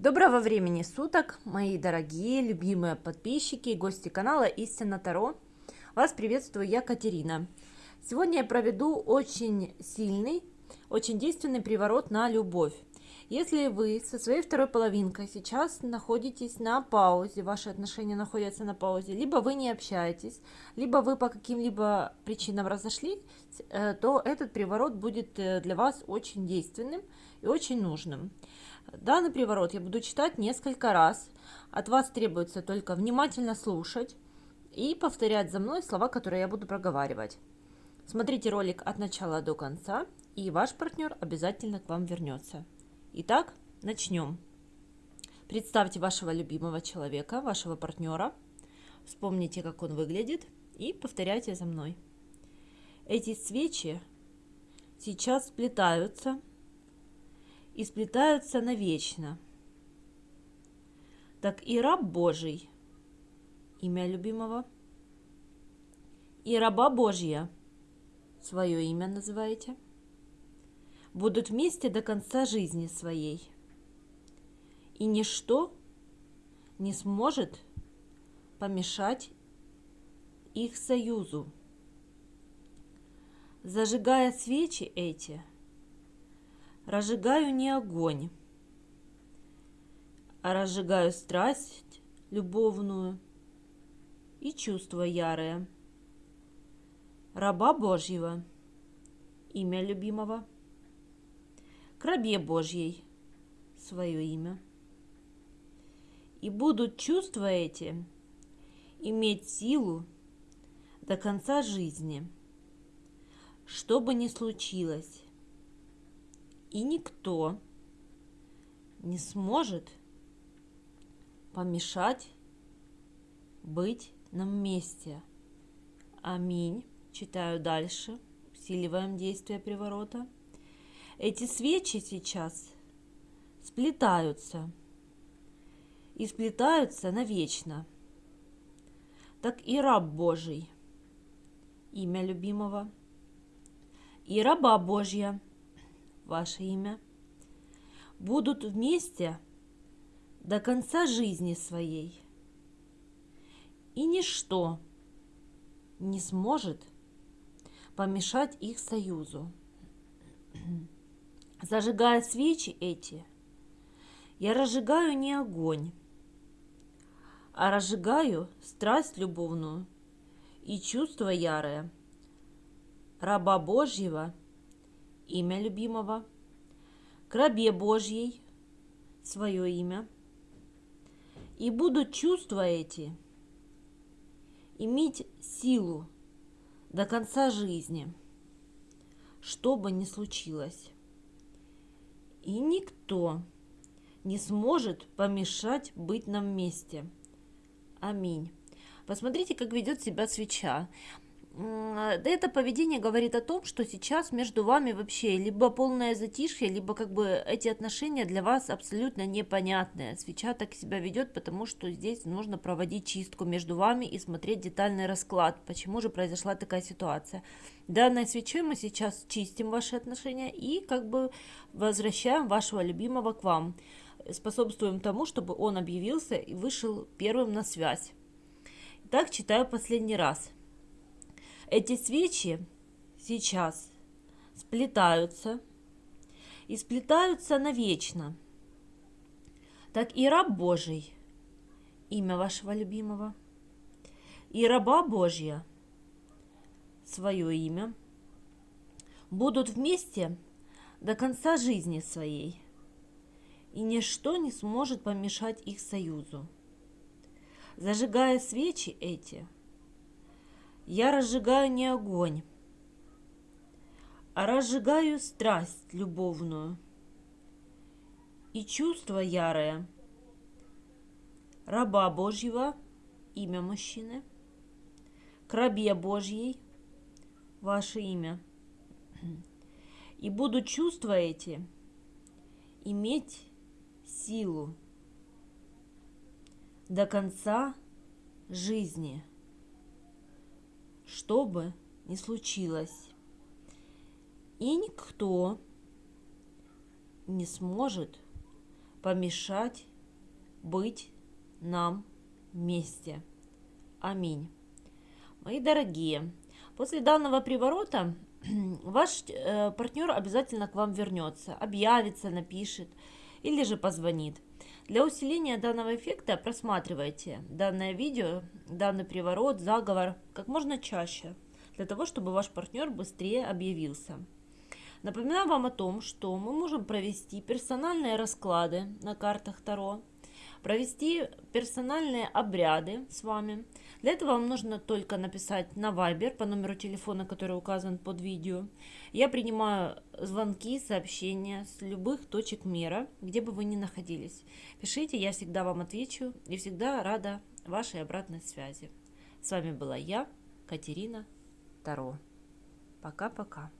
Доброго времени суток, мои дорогие, любимые подписчики и гости канала Истина Таро. Вас приветствую я, Катерина. Сегодня я проведу очень сильный, очень действенный приворот на любовь. Если вы со своей второй половинкой сейчас находитесь на паузе, ваши отношения находятся на паузе, либо вы не общаетесь, либо вы по каким-либо причинам разошлись, э, то этот приворот будет э, для вас очень действенным и очень нужным. Данный приворот я буду читать несколько раз. От вас требуется только внимательно слушать и повторять за мной слова, которые я буду проговаривать. Смотрите ролик от начала до конца, и ваш партнер обязательно к вам вернется. Итак, начнем. Представьте вашего любимого человека, вашего партнера. Вспомните, как он выглядит, и повторяйте за мной. Эти свечи сейчас сплетаются и сплетаются навечно. Так и раб Божий, имя любимого, и раба Божья, свое имя называете, будут вместе до конца жизни своей. И ничто не сможет помешать их союзу. Зажигая свечи эти – разжигаю не огонь, а разжигаю страсть любовную и чувство ярое. Раба Божьего, имя любимого, к рабе Божьей, свое имя. И будут чувства эти иметь силу до конца жизни, что бы ни случилось и никто не сможет помешать быть нам вместе. Аминь. Читаю дальше. Усиливаем действие приворота. Эти свечи сейчас сплетаются. И сплетаются навечно. Так и раб Божий, имя любимого, и раба Божья – ваше имя, будут вместе до конца жизни своей. И ничто не сможет помешать их союзу. Зажигая свечи эти, я разжигаю не огонь, а разжигаю страсть любовную и чувство ярое раба Божьего – имя любимого, к рабе Божьей свое имя, и будут чувства эти иметь силу до конца жизни, что бы ни случилось. И никто не сможет помешать быть нам вместе. Аминь. Посмотрите, как ведет себя свеча. Это поведение говорит о том, что сейчас между вами вообще либо полное затишье, либо как бы эти отношения для вас абсолютно непонятные. Свеча так себя ведет, потому что здесь нужно проводить чистку между вами и смотреть детальный расклад, почему же произошла такая ситуация. Данной свечой мы сейчас чистим ваши отношения и как бы возвращаем вашего любимого к вам. Способствуем тому, чтобы он объявился и вышел первым на связь. Так читаю последний раз. Эти свечи сейчас сплетаются и сплетаются навечно. Так и раб Божий, имя вашего любимого, и раба Божья, свое имя, будут вместе до конца жизни своей, и ничто не сможет помешать их союзу. Зажигая свечи эти – я разжигаю не огонь, а разжигаю страсть любовную и чувство ярое. Раба Божьего, имя мужчины, к рабе Божьей, ваше имя. И буду чувства эти иметь силу до конца жизни что бы ни случилось. И никто не сможет помешать быть нам вместе. Аминь. Мои дорогие, после данного приворота ваш э, партнер обязательно к вам вернется, объявится, напишет или же позвонит. Для усиления данного эффекта просматривайте данное видео, данный приворот, заговор как можно чаще, для того, чтобы ваш партнер быстрее объявился. Напоминаю вам о том, что мы можем провести персональные расклады на картах Таро, провести персональные обряды с вами. Для этого вам нужно только написать на Viber по номеру телефона, который указан под видео. Я принимаю звонки, сообщения с любых точек мира, где бы вы ни находились. Пишите, я всегда вам отвечу и всегда рада вашей обратной связи. С вами была я, Катерина Таро. Пока-пока.